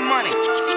my money.